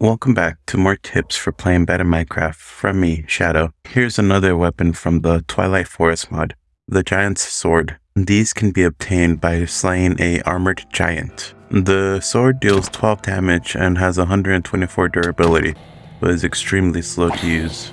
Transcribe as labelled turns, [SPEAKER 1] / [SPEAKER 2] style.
[SPEAKER 1] Welcome back to more tips for playing better Minecraft from me, Shadow. Here's another weapon from the Twilight Forest mod, the Giant's Sword. These can be obtained by slaying a armored giant. The sword deals 12 damage and has 124 durability, but is extremely slow to use.